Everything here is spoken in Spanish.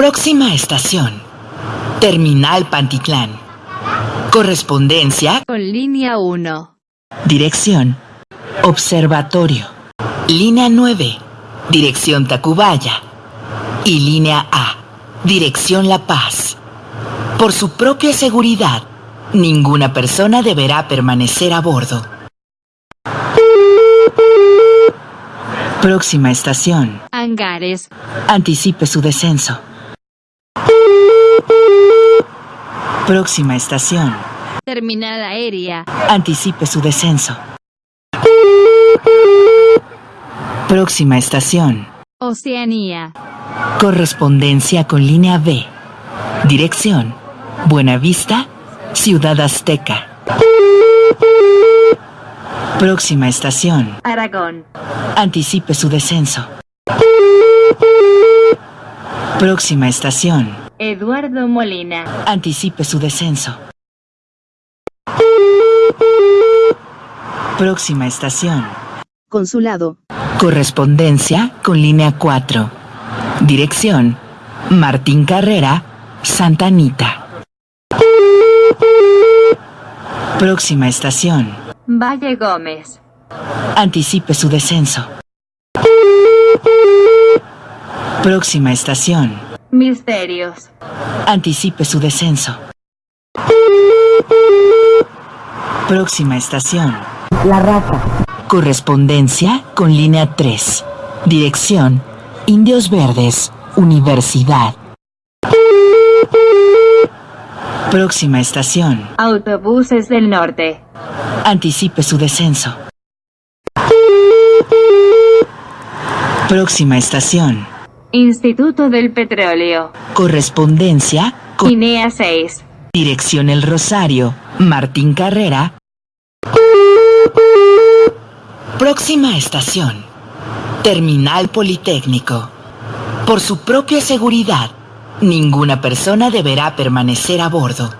Próxima estación. Terminal Pantitlán. Correspondencia. Con línea 1. Dirección. Observatorio. Línea 9. Dirección Tacubaya. Y línea A. Dirección La Paz. Por su propia seguridad, ninguna persona deberá permanecer a bordo. Próxima estación. Hangares. Anticipe su descenso. Próxima estación. Terminal aérea. Anticipe su descenso. Próxima estación. Oceanía. Correspondencia con línea B. Dirección. Buenavista, Ciudad Azteca. Próxima estación. Aragón. Anticipe su descenso. Próxima estación. Eduardo Molina. Anticipe su descenso. Próxima estación. Consulado. Correspondencia con línea 4. Dirección. Martín Carrera, Santa Anita. Próxima estación. Valle Gómez. Anticipe su descenso. Próxima estación. Misterios. Anticipe su descenso. Próxima estación. La Raza. Correspondencia con línea 3. Dirección. Indios Verdes, Universidad. Próxima estación. Autobuses del Norte. Anticipe su descenso. Próxima estación. Instituto del Petróleo. Correspondencia con Guinea 6. dirección El Rosario, Martín Carrera. Próxima estación. Terminal Politécnico. Por su propia seguridad, ninguna persona deberá permanecer a bordo.